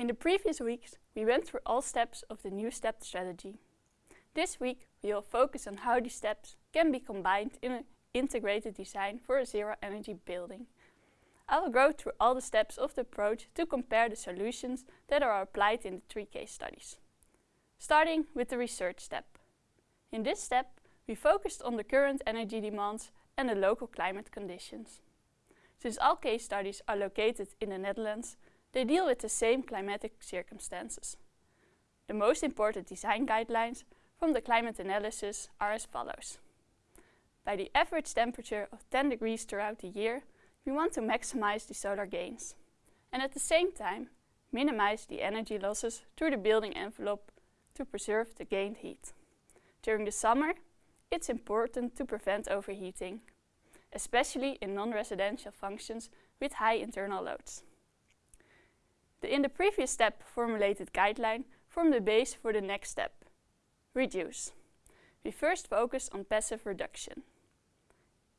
In the previous weeks, we went through all steps of the new STEP strategy. This week, we will focus on how these steps can be combined in an integrated design for a zero-energy building. I will go through all the steps of the approach to compare the solutions that are applied in the three case studies. Starting with the research step. In this step, we focused on the current energy demands and the local climate conditions. Since all case studies are located in the Netherlands, they deal with the same climatic circumstances. The most important design guidelines from the climate analysis are as follows. By the average temperature of 10 degrees throughout the year, we want to maximize the solar gains and at the same time minimize the energy losses through the building envelope to preserve the gained heat. During the summer, it's important to prevent overheating, especially in non-residential functions with high internal loads. The in the previous step formulated guideline form the base for the next step, reduce. We first focus on passive reduction.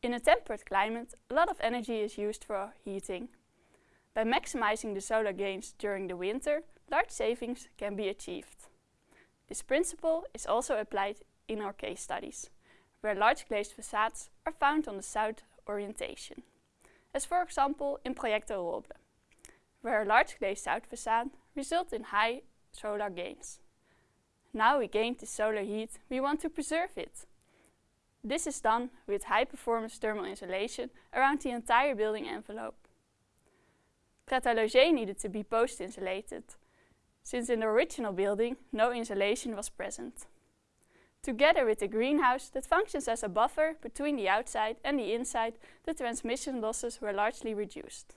In a temperate climate, a lot of energy is used for heating. By maximizing the solar gains during the winter, large savings can be achieved. This principle is also applied in our case studies, where large glazed facades are found on the south orientation, as for example in Proyecto Roble, where a large glazed south facade results in high solar gains. Now we gained the solar heat, we want to preserve it. This is done with high performance thermal insulation around the entire building envelope. Pret a Loger needed to be post-insulated, since in the original building no insulation was present. Together with the greenhouse that functions as a buffer between the outside and the inside, the transmission losses were largely reduced.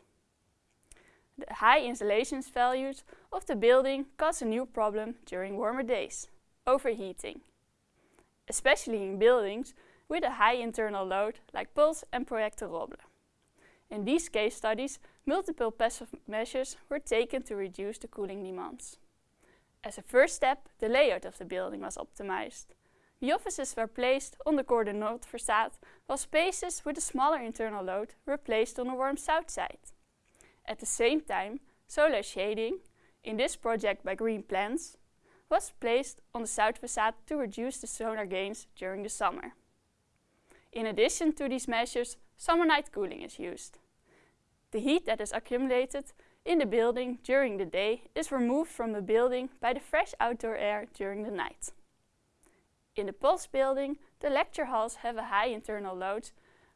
The high insulation values of the building cause a new problem during warmer days, overheating. Especially in buildings with a high internal load like Pulse and Proyecto Roble. In these case studies, multiple passive measures were taken to reduce the cooling demands. As a first step, the layout of the building was optimized. The offices were placed on the Corder North facade, while spaces with a smaller internal load were placed on the warm south side. At the same time, solar shading, in this project by Green Plants, was placed on the south facade to reduce the solar gains during the summer. In addition to these measures, summer night cooling is used. The heat that is accumulated in the building during the day is removed from the building by the fresh outdoor air during the night. In the Pulse building, the lecture halls have a high internal load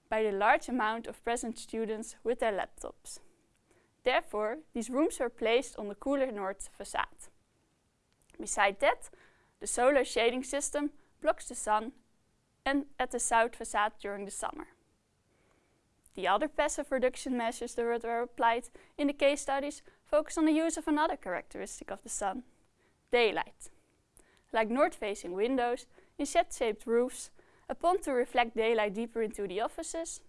by the large amount of present students with their laptops. Therefore, these rooms were placed on the cooler north facade. Beside that, the solar shading system blocks the sun and at the south facade during the summer. The other passive reduction measures that were applied in the case studies focus on the use of another characteristic of the sun, daylight. Like north-facing windows in shed-shaped roofs, a pond to reflect daylight deeper into the offices,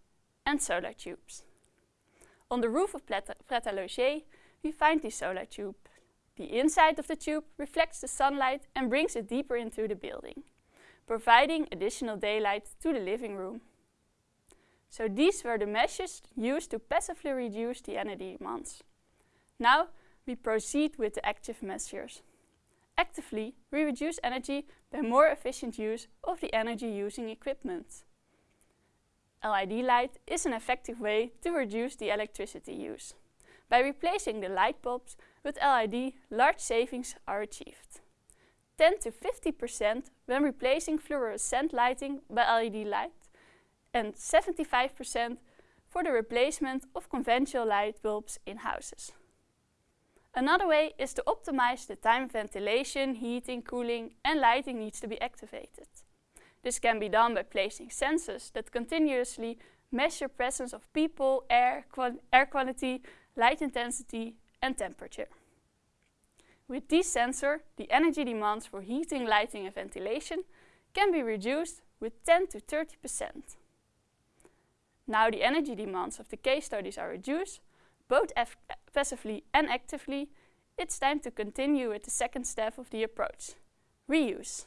and solar tubes. On the roof of Pret a Loger, we find the solar tube. The inside of the tube reflects the sunlight and brings it deeper into the building, providing additional daylight to the living room. So these were the measures used to passively reduce the energy demands. Now we proceed with the active measures. Actively, we reduce energy by more efficient use of the energy using equipment. LED light is an effective way to reduce the electricity use. By replacing the light bulbs with LED, large savings are achieved. 10 to 50% when replacing fluorescent lighting by LED light and 75% for the replacement of conventional light bulbs in houses. Another way is to optimize the time ventilation, heating, cooling and lighting needs to be activated. This can be done by placing sensors that continuously measure presence of people, air, air quality, light intensity and temperature. With this sensor, the energy demands for heating, lighting and ventilation can be reduced with 10 to 30%. Now the energy demands of the case studies are reduced, both passively and actively, it's time to continue with the second step of the approach, reuse.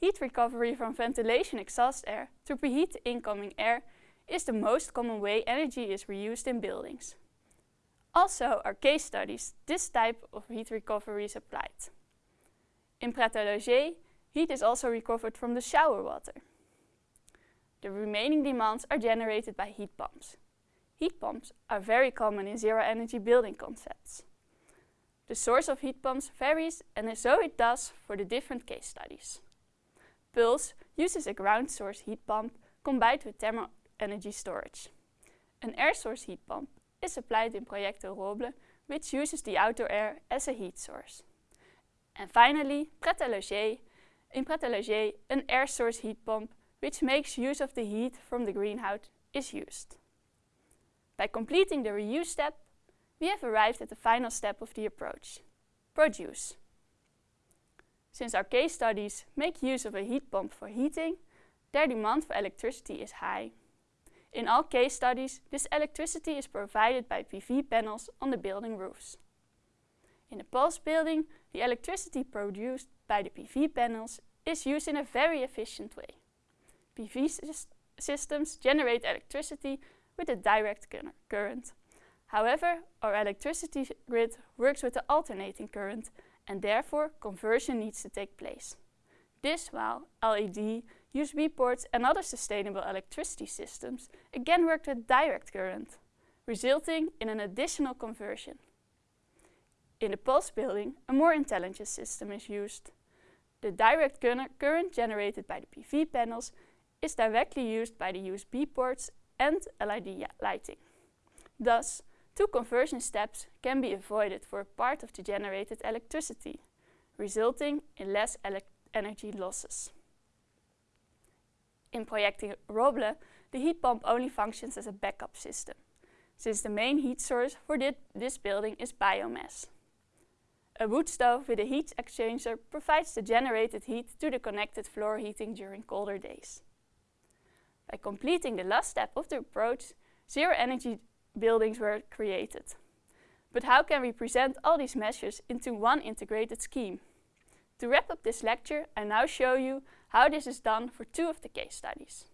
Heat recovery from ventilation exhaust air to preheat the incoming air is the most common way energy is reused in buildings. Also, our case studies, this type of heat recovery is applied. In Loger, heat is also recovered from the shower water. The remaining demands are generated by heat pumps. Heat pumps are very common in zero-energy building concepts. The source of heat pumps varies and so it does for the different case studies. Pulse uses a ground source heat pump combined with thermal energy storage. An air source heat pump is applied in Proyecto Roble, which uses the outdoor air as a heat source. And finally, Pret In Pret an air source heat pump, which makes use of the heat from the greenhouse, is used. By completing the reuse step, we have arrived at the final step of the approach, produce. Since our case studies make use of a heat pump for heating, their demand for electricity is high. In all case studies, this electricity is provided by PV panels on the building roofs. In a pulse building, the electricity produced by the PV panels is used in a very efficient way. PV systems generate electricity with a direct current. However, our electricity grid works with the alternating current and therefore conversion needs to take place. This while LED, USB ports and other sustainable electricity systems again work with direct current, resulting in an additional conversion. In the pulse building, a more intelligent system is used. The direct current generated by the PV panels is directly used by the USB ports and LED lighting. Thus, two conversion steps can be avoided for a part of the generated electricity, resulting in less energy losses. In Proyecto Roble, the heat pump only functions as a backup system, since the main heat source for this building is biomass. A wood stove with a heat exchanger provides the generated heat to the connected floor heating during colder days. By completing the last step of the approach, zero energy buildings were created. But how can we present all these measures into one integrated scheme? To wrap up this lecture, I now show you how this is done for two of the case studies.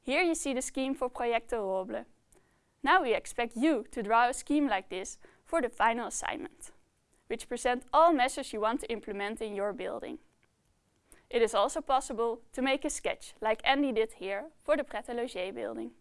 Here you see the scheme for Proyecto Roble. Now we expect you to draw a scheme like this for the final assignment, which present all measures you want to implement in your building. It is also possible to make a sketch, like Andy did here, for the Pret building.